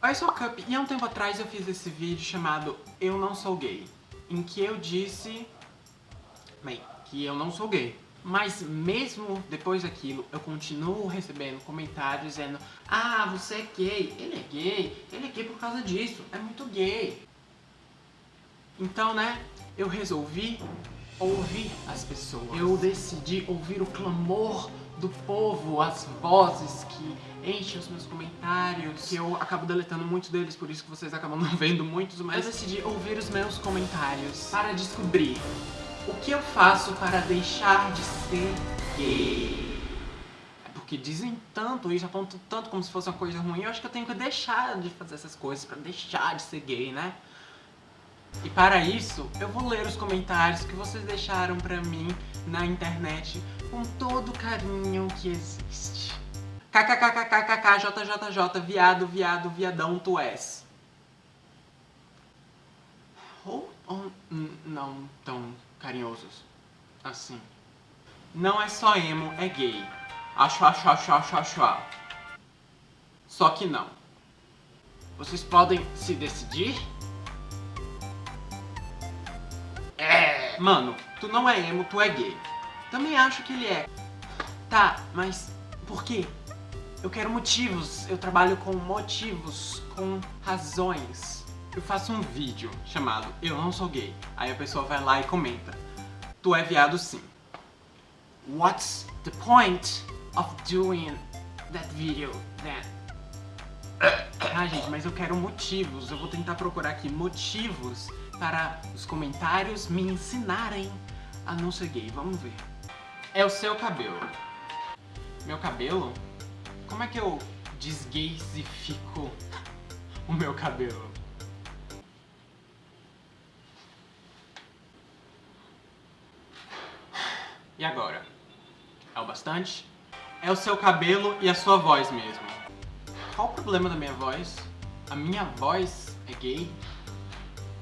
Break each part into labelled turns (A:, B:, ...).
A: Oi, sou Cup e há um tempo atrás eu fiz esse vídeo chamado Eu Não Sou Gay, em que eu disse, bem, que eu não sou gay. Mas mesmo depois daquilo, eu continuo recebendo comentários dizendo Ah, você é gay, ele é gay, ele é gay por causa disso, é muito gay. Então, né, eu resolvi ouvir as pessoas. Eu decidi ouvir o clamor do povo, as vozes que enchem os meus comentários, que eu acabo deletando muitos deles, por isso que vocês acabam não vendo muitos, mas eu decidi ouvir os meus comentários para descobrir o que eu faço para deixar de ser gay. É porque dizem tanto isso, apontam tanto como se fosse uma coisa ruim, eu acho que eu tenho que deixar de fazer essas coisas para deixar de ser gay, né? E para isso, eu vou ler os comentários que vocês deixaram pra mim na internet com todo o carinho que existe. KKKKKKJJJ, viado, viado, viadão, tu és. Ou, ou não tão carinhosos assim. Não é só emo, é gay. Acho, acho, acho, acho, acho. Só que não. Vocês podem se decidir Mano, tu não é emo, tu é gay. Também acho que ele é. Tá, mas por quê? Eu quero motivos, eu trabalho com motivos, com razões. Eu faço um vídeo chamado Eu Não Sou Gay. Aí a pessoa vai lá e comenta. Tu é viado sim. What's the point of doing that video then? Ah, gente, mas eu quero motivos. Eu vou tentar procurar aqui motivos para os comentários me ensinarem a não ser gay. Vamos ver. É o seu cabelo. Meu cabelo? Como é que eu desgaysifico o meu cabelo? E agora? É o bastante? É o seu cabelo e a sua voz mesmo. Qual o problema da minha voz? A minha voz é gay?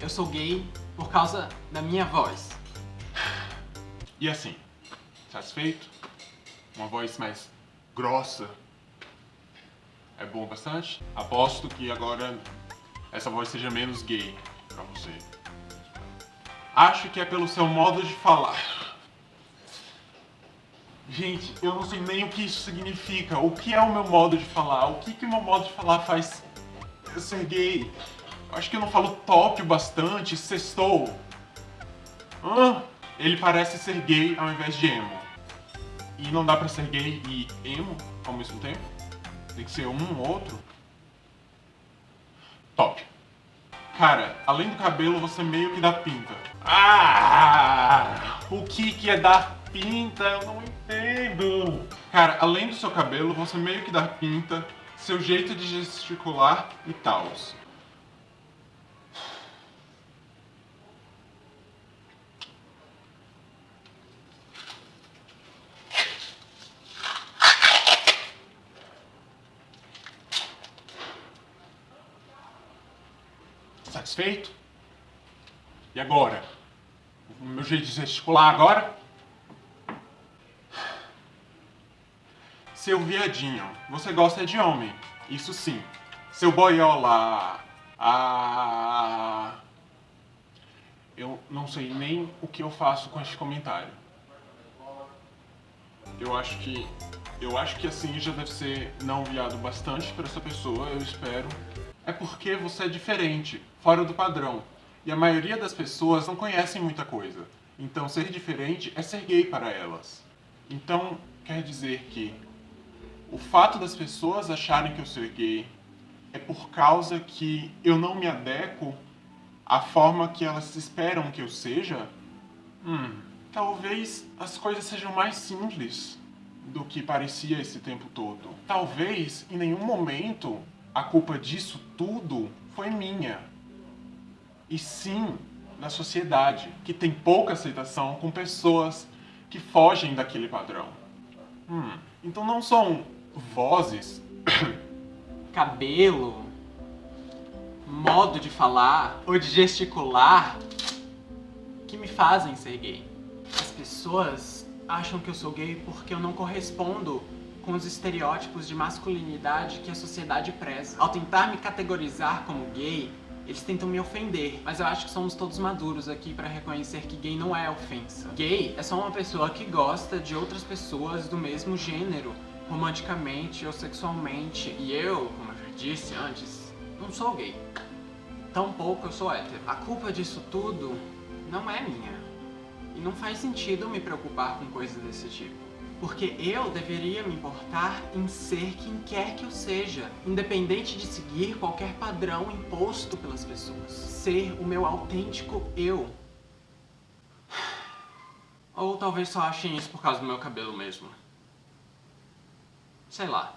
A: Eu sou gay por causa da minha voz.
B: E assim, satisfeito? Uma voz mais grossa é bom bastante? Aposto que agora essa voz seja menos gay pra você. Acho que é pelo seu modo de falar. Gente, eu não sei nem o que isso significa. O que é o meu modo de falar? O que que o meu modo de falar faz eu ser gay? Acho que eu não falo top bastante, sextou. Ah, ele parece ser gay ao invés de emo. E não dá pra ser gay e emo ao mesmo tempo? Tem que ser um ou outro? Top. Cara, além do cabelo, você meio que dá pinta. Ah! O que que é dar pinta? Eu não entendo. Cara, além do seu cabelo, você meio que dá pinta, seu jeito de gesticular e tal. Satisfeito? E agora? O meu jeito de gesticular agora? Seu viadinho, você gosta de homem, isso sim. Seu boiola, ah... Eu não sei nem o que eu faço com este comentário. Eu acho que... Eu acho que assim já deve ser não viado bastante para essa pessoa, eu espero é porque você é diferente, fora do padrão. E a maioria das pessoas não conhecem muita coisa. Então ser diferente é ser gay para elas. Então quer dizer que o fato das pessoas acharem que eu sou gay é por causa que eu não me adequo à forma que elas esperam que eu seja? Hum, talvez as coisas sejam mais simples do que parecia esse tempo todo. Talvez em nenhum momento a culpa disso tudo foi minha. E sim da sociedade, que tem pouca aceitação com pessoas que fogem daquele padrão. Hum, então não são vozes,
A: cabelo, modo de falar ou de gesticular que me fazem ser gay. As pessoas acham que eu sou gay porque eu não correspondo com os estereótipos de masculinidade que a sociedade preza. Ao tentar me categorizar como gay, eles tentam me ofender, mas eu acho que somos todos maduros aqui pra reconhecer que gay não é ofensa. Gay é só uma pessoa que gosta de outras pessoas do mesmo gênero, romanticamente ou sexualmente. E eu, como eu já disse antes, não sou gay. Tampouco eu sou hétero. A culpa disso tudo não é minha. E não faz sentido me preocupar com coisas desse tipo. Porque eu deveria me importar em ser quem quer que eu seja, independente de seguir qualquer padrão imposto pelas pessoas. Ser o meu autêntico eu. Ou talvez só achem isso por causa do meu cabelo mesmo. Sei lá.